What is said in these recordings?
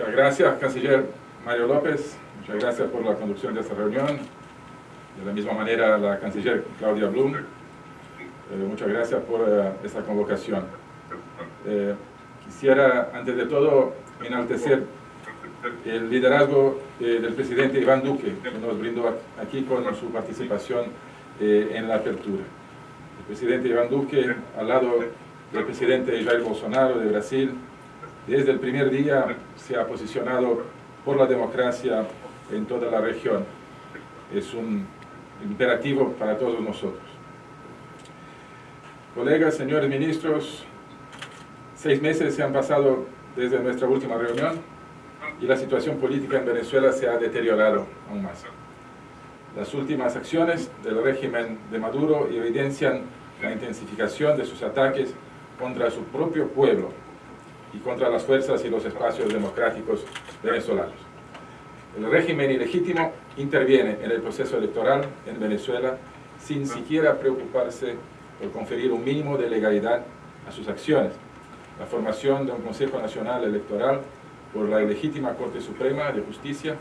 Muchas gracias, canciller Mario López. Muchas gracias por la conducción de esta reunión. De la misma manera, la canciller Claudia Blum. Eh, muchas gracias por eh, esta convocación. Eh, quisiera, antes de todo, enaltecer el liderazgo del presidente Iván Duque, que nos brindó aquí con su participación en la apertura. El presidente Iván Duque, al lado del presidente Jair Bolsonaro de Brasil, desde el primer día se ha posicionado por la democracia en toda la región. Es un imperativo para todos nosotros. Colegas, señores ministros, seis meses se han pasado desde nuestra última reunión y la situación política en Venezuela se ha deteriorado aún más. Las últimas acciones del régimen de Maduro evidencian la intensificación de sus ataques contra su propio pueblo y contra las fuerzas y los espacios democráticos venezolanos. El régimen ilegítimo interviene en el proceso electoral en Venezuela sin siquiera preocuparse por conferir un mínimo de legalidad a sus acciones. La formación de un Consejo Nacional Electoral por la ilegítima Corte Suprema de Justicia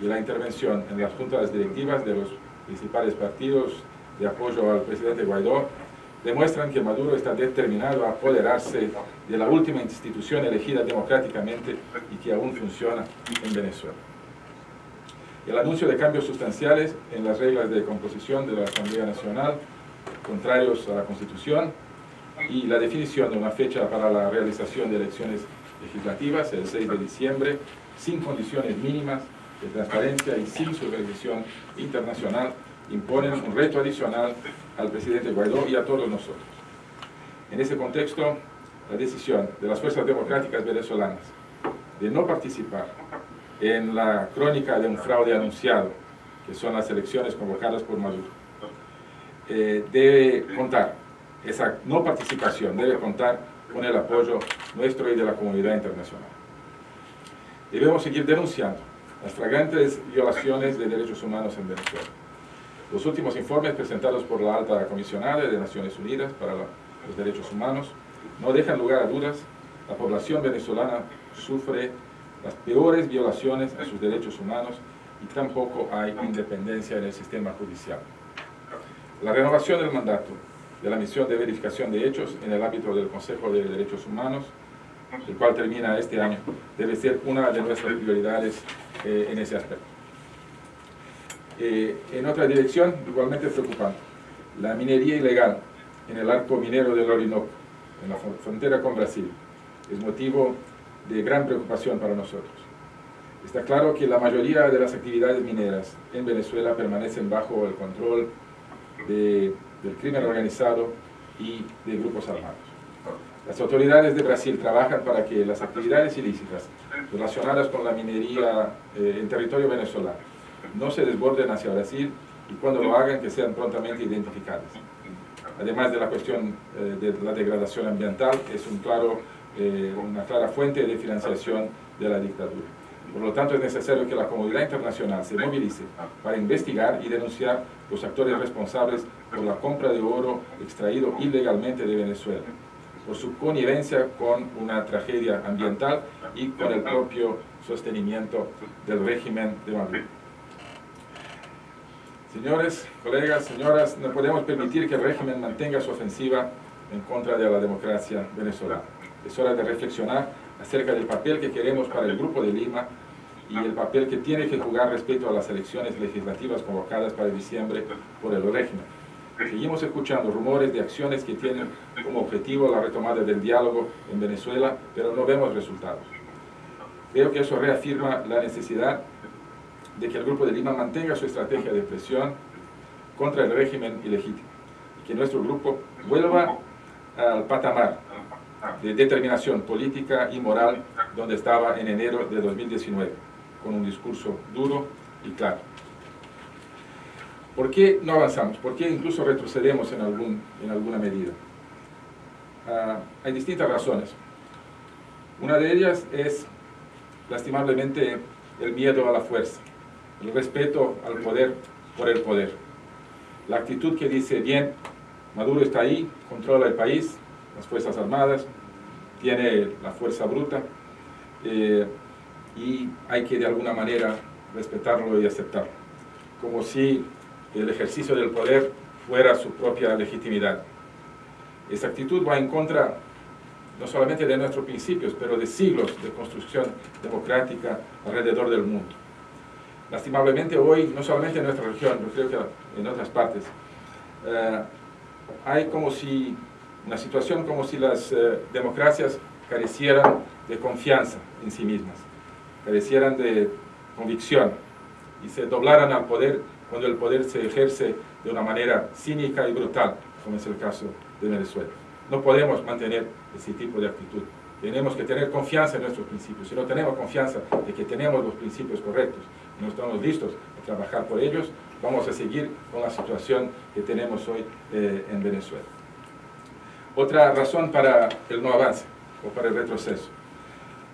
y la intervención en las juntas directivas de los principales partidos de apoyo al presidente Guaidó demuestran que Maduro está determinado a apoderarse de la última institución elegida democráticamente y que aún funciona en Venezuela. El anuncio de cambios sustanciales en las reglas de composición de la Asamblea Nacional, contrarios a la Constitución, y la definición de una fecha para la realización de elecciones legislativas, el 6 de diciembre, sin condiciones mínimas de transparencia y sin supervisión internacional, imponen un reto adicional al presidente Guaidó y a todos nosotros. En ese contexto, la decisión de las fuerzas democráticas venezolanas de no participar en la crónica de un fraude anunciado, que son las elecciones convocadas por Maduro, eh, debe contar, esa no participación debe contar con el apoyo nuestro y de la comunidad internacional. Debemos seguir denunciando las flagrantes violaciones de derechos humanos en Venezuela los últimos informes presentados por la alta comisionada de Naciones Unidas para los Derechos Humanos no dejan lugar a dudas, la población venezolana sufre las peores violaciones a sus derechos humanos y tampoco hay independencia en el sistema judicial. La renovación del mandato de la misión de verificación de hechos en el ámbito del Consejo de Derechos Humanos, el cual termina este año, debe ser una de nuestras prioridades eh, en ese aspecto. Eh, en otra dirección, igualmente preocupante, la minería ilegal en el arco minero del Orinoco, en la frontera con Brasil, es motivo de gran preocupación para nosotros. Está claro que la mayoría de las actividades mineras en Venezuela permanecen bajo el control del crimen organizado y de grupos armados. Las autoridades de Brasil trabajan para que las actividades ilícitas relacionadas con la minería eh, en territorio venezolano no se desborden hacia Brasil y cuando lo hagan que sean prontamente identificadas. Además de la cuestión eh, de la degradación ambiental, es un claro, eh, una clara fuente de financiación de la dictadura. Por lo tanto, es necesario que la comunidad internacional se movilice para investigar y denunciar los actores responsables por la compra de oro extraído ilegalmente de Venezuela, por su connivencia con una tragedia ambiental y con el propio sostenimiento del régimen de Maduro. Señores, colegas, señoras, no podemos permitir que el régimen mantenga su ofensiva en contra de la democracia venezolana. Es hora de reflexionar acerca del papel que queremos para el Grupo de Lima y el papel que tiene que jugar respecto a las elecciones legislativas convocadas para diciembre por el régimen. Seguimos escuchando rumores de acciones que tienen como objetivo la retomada del diálogo en Venezuela, pero no vemos resultados. Creo que eso reafirma la necesidad de que el Grupo de Lima mantenga su estrategia de presión contra el régimen ilegítimo y que nuestro grupo vuelva al patamar de determinación política y moral donde estaba en enero de 2019, con un discurso duro y claro. ¿Por qué no avanzamos? ¿Por qué incluso retrocedemos en, algún, en alguna medida? Ah, hay distintas razones. Una de ellas es, lastimablemente, el miedo a la fuerza el respeto al poder por el poder. La actitud que dice, bien, Maduro está ahí, controla el país, las Fuerzas Armadas, tiene la fuerza bruta, eh, y hay que de alguna manera respetarlo y aceptarlo, como si el ejercicio del poder fuera su propia legitimidad. Esa actitud va en contra no solamente de nuestros principios, pero de siglos de construcción democrática alrededor del mundo. Lastimablemente hoy, no solamente en nuestra región, pero creo que en otras partes, eh, hay como si, una situación como si las eh, democracias carecieran de confianza en sí mismas, carecieran de convicción y se doblaran al poder cuando el poder se ejerce de una manera cínica y brutal, como es el caso de Venezuela. No podemos mantener ese tipo de actitud. Tenemos que tener confianza en nuestros principios. Si no tenemos confianza de que tenemos los principios correctos y no estamos listos a trabajar por ellos, vamos a seguir con la situación que tenemos hoy eh, en Venezuela. Otra razón para el no avance o para el retroceso.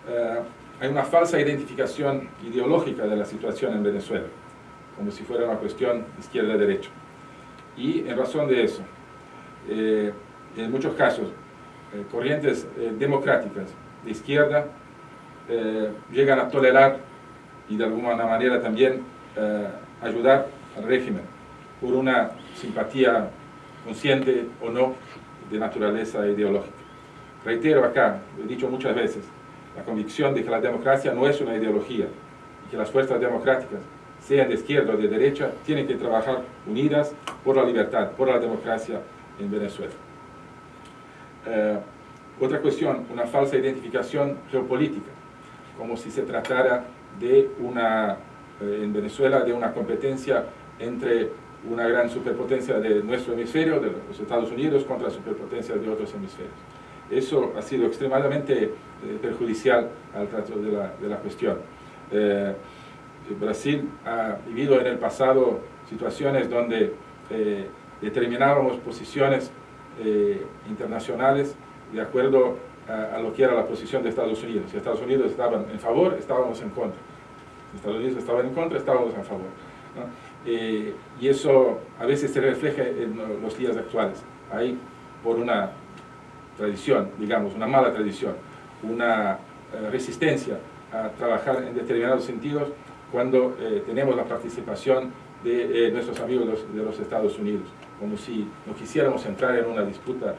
Eh, hay una falsa identificación ideológica de la situación en Venezuela, como si fuera una cuestión izquierda-derecha. Y en razón de eso, eh, en muchos casos, corrientes democráticas de izquierda llegan a tolerar y de alguna manera también ayudar al régimen por una simpatía consciente o no de naturaleza ideológica. Reitero acá, lo he dicho muchas veces, la convicción de que la democracia no es una ideología y que las fuerzas democráticas, sean de izquierda o de derecha, tienen que trabajar unidas por la libertad, por la democracia en Venezuela. Eh, otra cuestión, una falsa identificación geopolítica, como si se tratara de una, eh, en Venezuela, de una competencia entre una gran superpotencia de nuestro hemisferio, de los Estados Unidos, contra superpotencias de otros hemisferios. Eso ha sido extremadamente eh, perjudicial al trato de la, de la cuestión. Eh, Brasil ha vivido en el pasado situaciones donde eh, determinábamos posiciones internacionales de acuerdo a, lo que era la posición de Estados Unidos. Si Estados Unidos estaban en favor, estábamos en contra. Si Estados Unidos estaban en contra, estábamos en favor. y eso a veces se refleja en los días actuales. Hay, por una tradición, digamos, una mala tradición, una eh, resistencia a trabajar en determinados sentidos cuando eh, tenemos la participación de eh, nuestros amigos de los Estados Unidos, como si no quisiéramos entrar en una disputa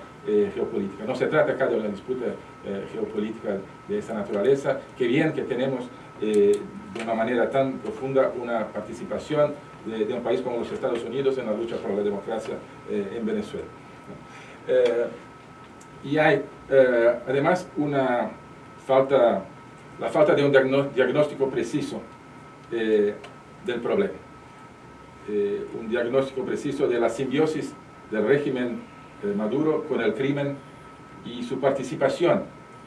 geopolítica. No se trata acá de una disputa geopolítica de esa naturaleza, que bien que tenemos de una manera tan profunda una participación de, un país como los Estados Unidos en la lucha por la democracia en Venezuela. Y hay eh, además una falta, la falta de un diagnóstico preciso eh, del problema. Eh, un diagnóstico preciso de la simbiosis del régimen Maduro con el crimen y su participación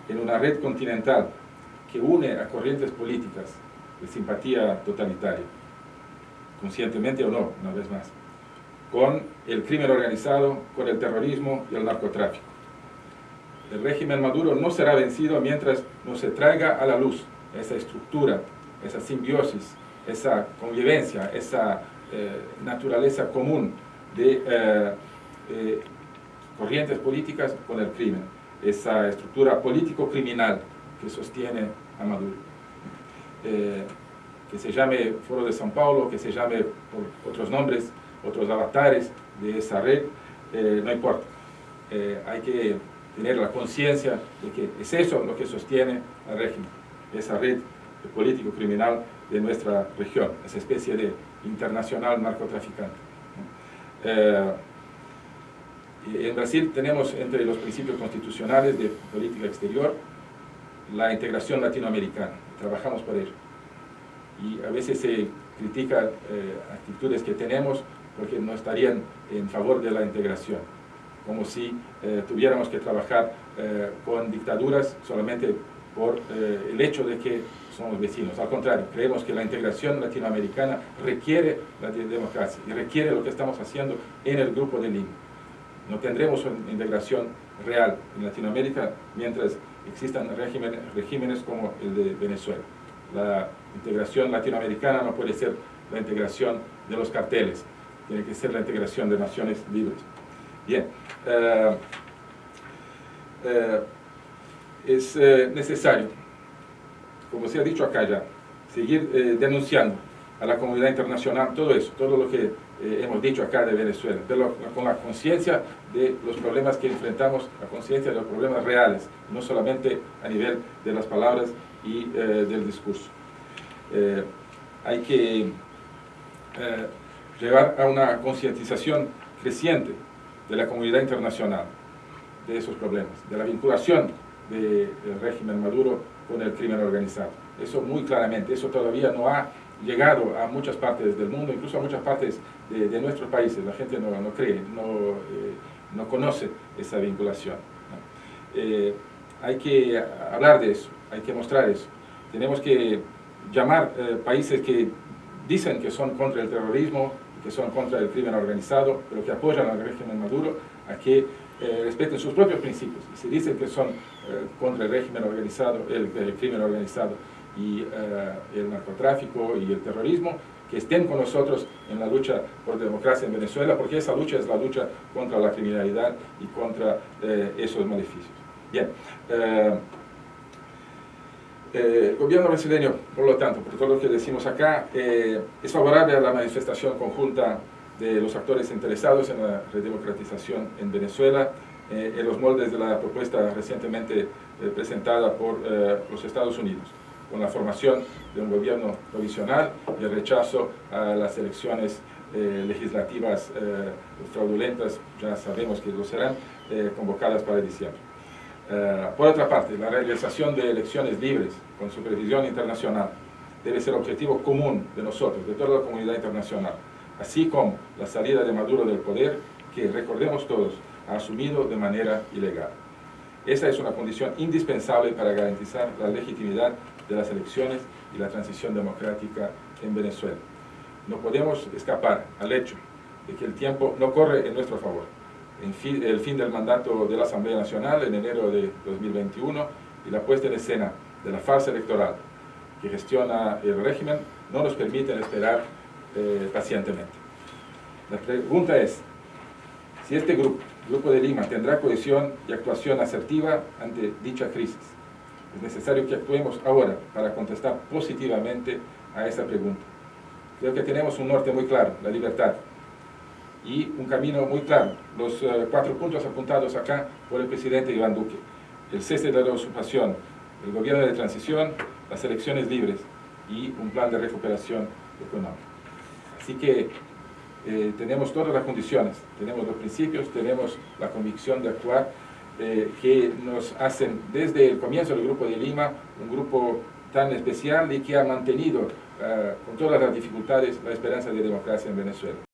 en una red continental que une a corrientes políticas de simpatía totalitaria, conscientemente o no, una vez más, con el crimen organizado, con el terrorismo y el narcotráfico. El régimen Maduro no será vencido mientras no se traiga a la luz esa estructura, esa simbiosis, esa convivencia, esa eh, naturaleza común de eh, eh, corrientes políticas con el crimen, esa estructura político-criminal que sostiene a Maduro. que se llame Foro de São Paulo, que se llame por otros nombres, otros avatares de esa red, no importa. hay que tener la conciencia de que es eso lo que sostiene al régimen, esa red político-criminal de nuestra región, esa especie de internacional narcotraficante. Eh, en Brasil tenemos entre los principios constitucionales de política exterior la integración latinoamericana, trabajamos por ello. Y a veces se critican eh, actitudes que tenemos porque no estarían en favor de la integración como si eh, tuviéramos que trabajar eh, con dictaduras solamente por eh, el hecho de que somos vecinos. Al contrario, creemos que la integración latinoamericana requiere la democracia y requiere lo que estamos haciendo en el Grupo de Lima. No tendremos una integración real en Latinoamérica mientras existan regímenes, como el de Venezuela. La integración latinoamericana no puede ser la integración de los carteles, tiene que ser la integración de naciones libres. Bien, eh, eh, es eh, necesario como se ha dicho acá ya, seguir eh, denunciando a la comunidad internacional todo eso, todo lo que eh, hemos dicho acá de Venezuela, pero con la conciencia de los problemas que enfrentamos, la conciencia de los problemas reales, no solamente a nivel de las palabras y eh, del discurso. hay que llevar a una concientización creciente de la comunidad internacional de esos problemas, de la vinculación del régimen Maduro con el crimen organizado. Eso muy claramente, eso todavía no ha llegado a muchas partes del mundo, incluso a muchas partes de, nuestros países. La gente no, no cree, no, eh, no, conoce esa vinculación. Eh, hay que hablar de eso, hay que mostrar eso. Tenemos que llamar eh, países que dicen que son contra el terrorismo, que son contra el crimen organizado, pero que apoyan al régimen Maduro, a que respeten sus propios principios. Y si dicen que son contra el régimen organizado, el crimen organizado, y eh, el narcotráfico y el terrorismo, que estén con nosotros en la lucha por democracia en Venezuela, porque esa lucha es la lucha contra la criminalidad y contra eh, esos maleficios. Bien, eh, el gobierno brasileño, por lo tanto, por todo lo que decimos acá, es favorable a la manifestación conjunta de los actores interesados en la redemocratización en Venezuela, en los moldes de la propuesta recientemente presentada por los Estados Unidos con la formación de un gobierno provisional y el rechazo a las elecciones eh, legislativas eh, fraudulentas, ya sabemos que lo serán, eh, convocadas para diciembre. por otra parte, la realización de elecciones libres con supervisión internacional debe ser objetivo común de nosotros, de toda la comunidad internacional, así como la salida de Maduro del poder, que recordemos todos, asumido de manera ilegal. Esa es una condición indispensable para garantizar la legitimidad de las elecciones y la transición democrática en Venezuela. No podemos escapar al hecho de que el tiempo no corre en nuestro favor. el fin del mandato de la Asamblea Nacional en enero de 2021 y la puesta en escena de la farsa electoral que gestiona el régimen no nos permiten esperar eh, pacientemente. La pregunta es, si este grupo, Grupo de Lima, tendrá cohesión y actuación asertiva ante dicha crisis. Es necesario que actuemos ahora para contestar positivamente a esa pregunta. Creo que tenemos un norte muy claro, la libertad, y un camino muy claro, los eh, cuatro puntos apuntados acá por el presidente Iván Duque. El cese de la usurpación, el gobierno de transición, las elecciones libres y un plan de recuperación económica. Así que eh, tenemos todas las condiciones, tenemos los principios, tenemos la convicción de actuar eh, que nos hacen desde el comienzo del Grupo de Lima un grupo tan especial y que ha mantenido eh, con todas las dificultades la esperanza de democracia en Venezuela.